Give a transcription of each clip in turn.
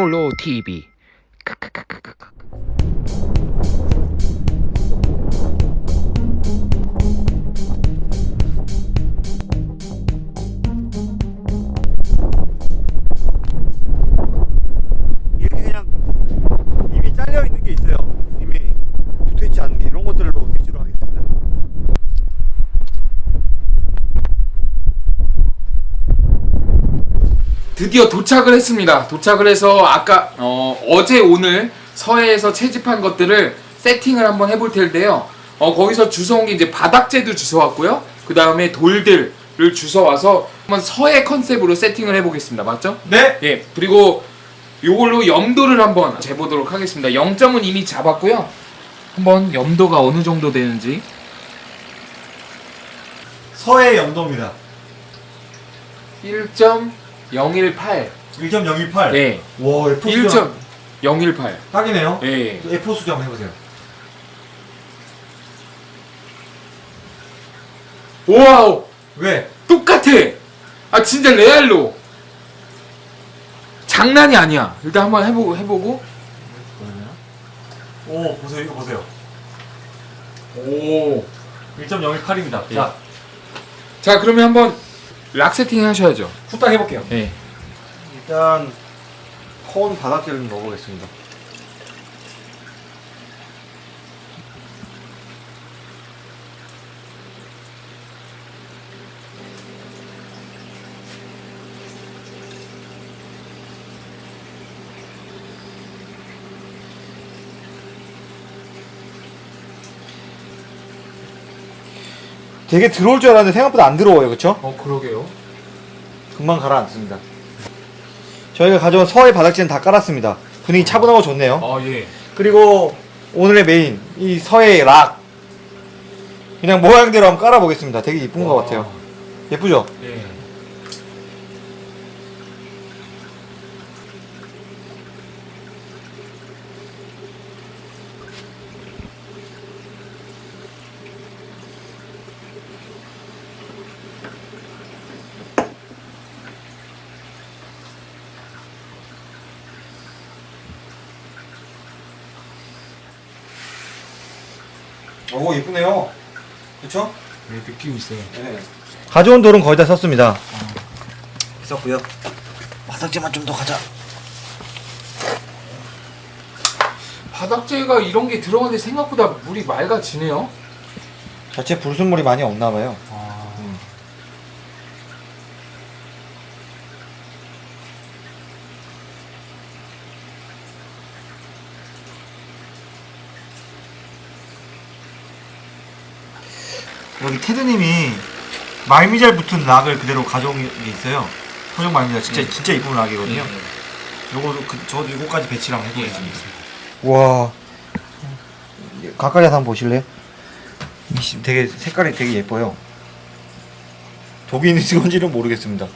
니몰로 TV. 드디어 도착을 했습니다. 도착을 해서 아까 어, 어제 오늘 서해에서 채집한 것들을 세팅을 한번 해볼 텐데요. 어, 거기서 주워온 게 이제 바닥재도 주워왔고요. 그 다음에 돌들을 주워와서 한번 서해 컨셉으로 세팅을 해보겠습니다. 맞죠? 네. 예. 그리고 요걸로 염도를 한번 재보도록 하겠습니다. 0점은 이미 잡았고요. 한번 염도가 어느 정도 되는지 서해 염도입니다. 1.018. 1.018. 네. 와, F 수정 1.018. 딱이네요. 예. F 수정 한번 해보세요. 와우! 왜? 똑같아. 아 진짜 레알로. 장난이 아니야. 일단 한번 해보고 해보고. 오, 보세요. 이거 보세요. 오. 1.018입니다. 예. 자, 자 그러면 한번 락 세팅 하셔야죠. 후딱 해볼게요. 예. 일단 콘 바닥재를 넣어보겠습니다. 되게 들어올 줄 알았는데 생각보다 안 들어와요, 그렇죠? 어 그러게요. 금방 가라앉습니다. 저희가 가져온 서해 바닥재는 다 깔았습니다. 분위기 차분하고 좋네요. 아 예. 그리고 오늘의 메인 이 서해 락 그냥 모양대로 한번 깔아보겠습니다. 되게 이쁜 것 와. 같아요. 예쁘죠? 예. 오 예쁘네요. 그렇죠? 네, 느낌 있어요. 가져온 돌은 거의 다 썼습니다. 썼고요. 바닥재만 좀 더 가자. 바닥재가 이런 게 들어가는데 생각보다 물이 맑아지네요. 자체 불순물이 많이 없나 봐요. 아. 음. 여기 테드님이 말미잘 붙은 락을 그대로 가져온 게 있어요. 토종 말미잘 진짜 진짜 이쁜 락이거든요. 요거 그, 저도 이거까지 배치를 한번 해보겠습니다. 와 가까이 가서 한번 보실래요? 되게 색깔이 되게 예뻐요. 독이 있는지 건지는 모르겠습니다.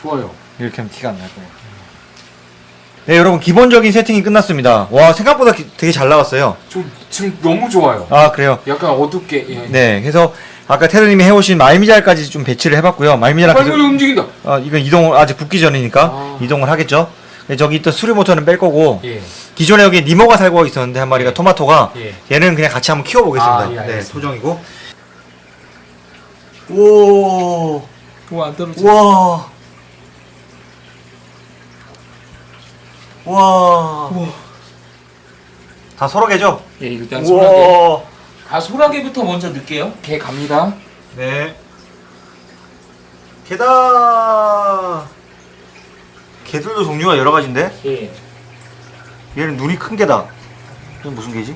좋아요. 이렇게 하면 티가 안 날 거예요. 네 여러분 기본적인 세팅이 끝났습니다. 와 생각보다 기- 되게 잘 나왔어요. 좀 지금 너무 좋아요. 아 그래요. 약간 어둡게. 예. 네 그래서 아까 테르님이 해오신 말미잘까지 좀 배치를 해봤고요. 말미잘랑 빨리 계속- 움직인다. 어, 이건 이동을 아직 붙기 전이니까 아. 이동을 하겠죠. 네, 저기 있던 수리 모터는 뺄 거고 예. 기존에 여기 니모가 살고 있었는데 한 마리가 토마토가 예. 얘는 그냥 같이 한번 키워보겠습니다. 아, 예, 네, 알겠습니다. 토종이고. 오, 뭐안 떨어져. 와, 와, 다 소라게죠? 예, 일단 소라게. 우와, 아, 소라게부터 먼저 넣을게요. 개 갑니다. 네. 게다. 개들도 종류가 여러 가지인데 예. 얘는 눈이 큰 개다. 이건 무슨 개지?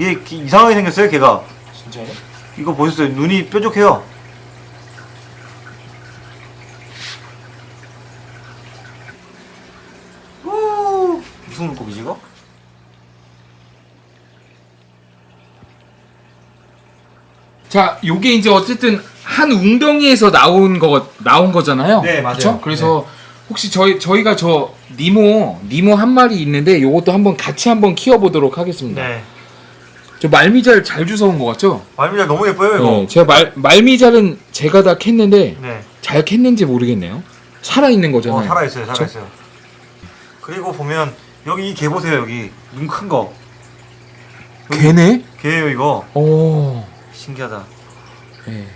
얘 기- 이상하게 생겼어요, 걔가. 진짜요? 이거 보셨어요? 눈이 뾰족해요. 우, 무슨 물고기지 이거? 자, 요게 이제 어쨌든 한 웅덩이에서 나온 거 나온 거잖아요. 네, 맞아요. 그쵸? 그래서 혹시 저희 저희가 저 니모 니모 한 마리 있는데 요것도 한번 같이 한번 키워 보도록 하겠습니다. 네. 저 말미잘 잘 주워온 것 같죠? 말미잘 너무 예뻐요 이거. 네, 제가 말 말미잘은 제가 다 캤는데 네. 잘 캤는지 모르겠네요. 살아 있는 거잖아요. 어, 살아 있어요, 그쵸? 살아 있어요. 그리고 보면 여기 이 개 보세요, 여기 눈 큰 거. 여기 개네? 개예요 이거. 오. 신기하다. 네.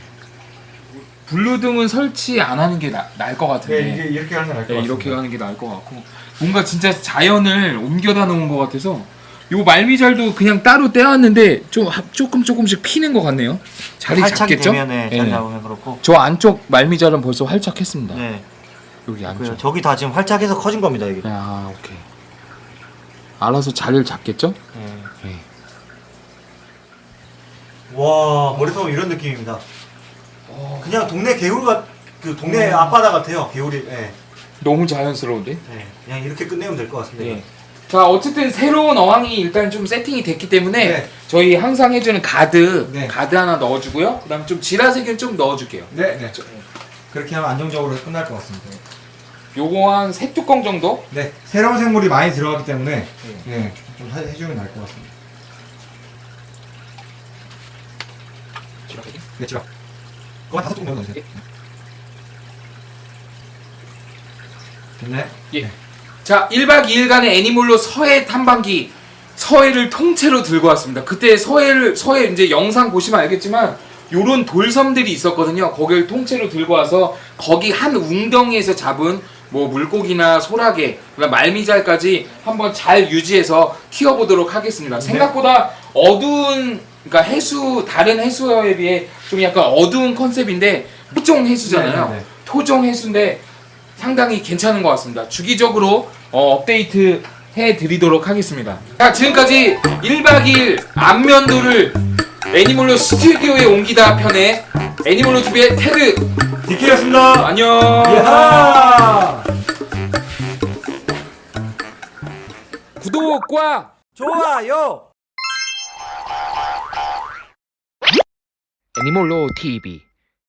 블루등은 설치 안 하는 게 나을 것 같은데. 네, 이게 이렇게 하는 게 나을 것 네, 같습니다. 이렇게 가는 게 나을 것 같고 뭔가 진짜 자연을 옮겨다 놓은 것 같아서 요 말미잘도 그냥 따로 떼왔는데 좀 하- 조금 조금씩 피는 것 같네요. 자리 활착이 잡겠죠? 되면 네, 네. 잡으면 그렇고. 저 안쪽 말미잘은 벌써 활착했습니다. 네. 여기 안쪽. 그래요. 저기 다 지금 활착해서 커진 겁니다 이게. 아 오케이. 알아서 자리를 잡겠죠? 네. 네. 와 머릿속 이런 느낌입니다. 그냥 동네 개울과 그 동네 앞바다 같아요. 개울이. 네. 너무 자연스러운데? 네. 그냥 이렇게 끝내면 될 것 같습니다. 네. 자 어쨌든 새로운 어항이 일단 좀 세팅이 됐기 때문에 네. 저희 항상 해주는 가드 네. 가드 하나 넣어주고요. 그다음 좀 지라색은 좀 넣어줄게요. 네, 네. 그렇게 하면 안정적으로 끝날 것 같습니다. 요거 한 세 뚜껑 정도? 네, 새로운 생물이 많이 들어가기 때문에 네, 좀 해- 해주면 나을 것 같습니다. 네, 지금. 그거 한 다섯 통 넣어주세요. 됐네. 예. 자, 1박 2일간의 애니몰로 서해 탐방기 서해를 통째로 들고 왔습니다. 그때 서해를 서해 이제 영상 보시면 알겠지만 요런 돌섬들이 있었거든요. 거기를 통째로 들고 와서 거기 한 웅덩이에서 잡은 뭐 물고기나 소라게, 그다음 말미잘까지 한번 잘 유지해서 키워보도록 하겠습니다. 생각보다 어두운 그러니까 해수 다른 해수에 비해 좀 약간 어두운 컨셉인데 토종 해수잖아요. 네, 네, 네. 토종 해수인데 상당히 괜찮은 것 같습니다. 주기적으로 어, 업데이트 해드리도록 하겠습니다. 자, 지금까지 1박 2일 안면도를 애니몰로 스튜디오에 옮기다 편의 애니몰로 TV의 테드 디키였습니다. 안녕. 야하! 구독과 좋아요. 애니몰로 TV